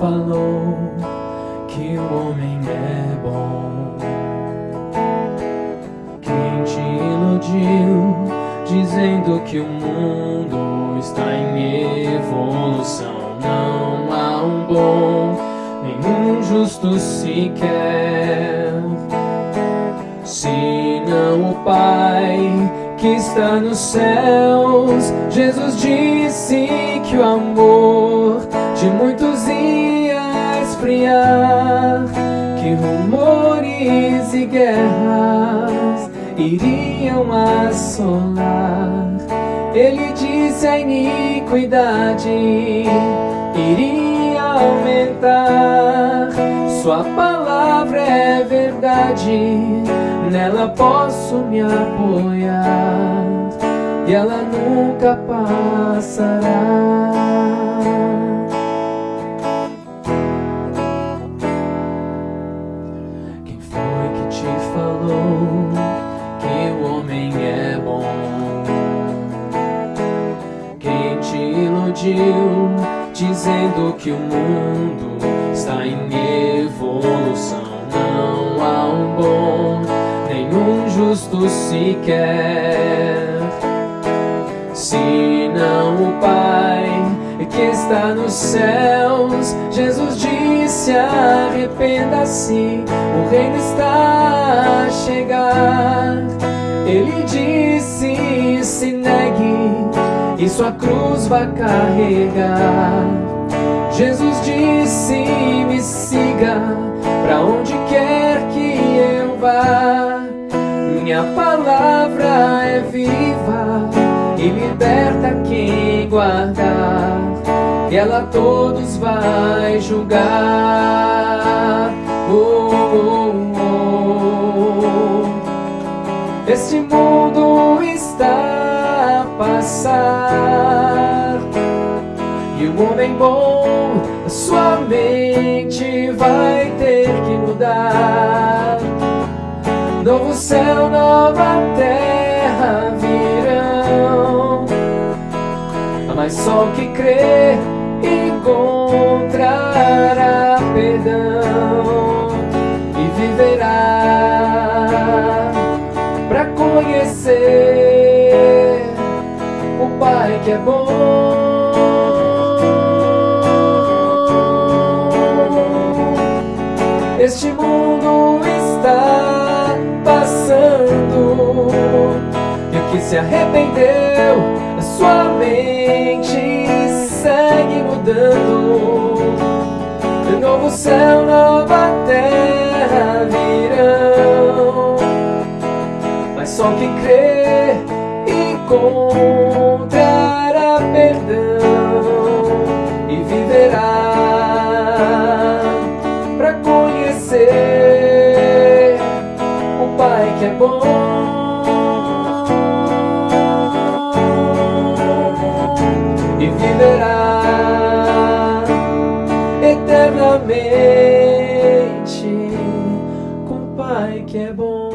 falou que o homem é bom? Quem te iludiu dizendo que o mundo está em evolução? Não há um bom, nenhum justo sequer. Se não o Pai que está nos céus, Jesus disse que o amor iriam assolar. Ele disse a iniquidade iria aumentar. Sua palavra é verdade, nela posso me apoiar e ela nunca passará. Iludiu dizendo que o mundo está em evolução? Não há um bom, nenhum justo sequer. Se não o Pai que está nos céus, Jesus disse: arrependa-se, o reino está a chegar. Ele sua cruz vai carregar. Jesus disse: me siga, pra onde quer que eu vá. Minha palavra é viva e liberta quem guardar. E ela todos vai julgar. Oh, oh, oh. Este mundo está a passar e o homem bom, sua mente vai ter que mudar. Novo céu, nova terra virão. Mas só que crê encontrará perdão e viverá para conhecer o Pai que é bom. Que se arrependeu, a sua mente segue mudando. Novo céu, nova terra virão. Mas só quem crê encontrará perdão e viverá para conhecer o Pai que é bom. e viverá eternamente com o Pai que é bom.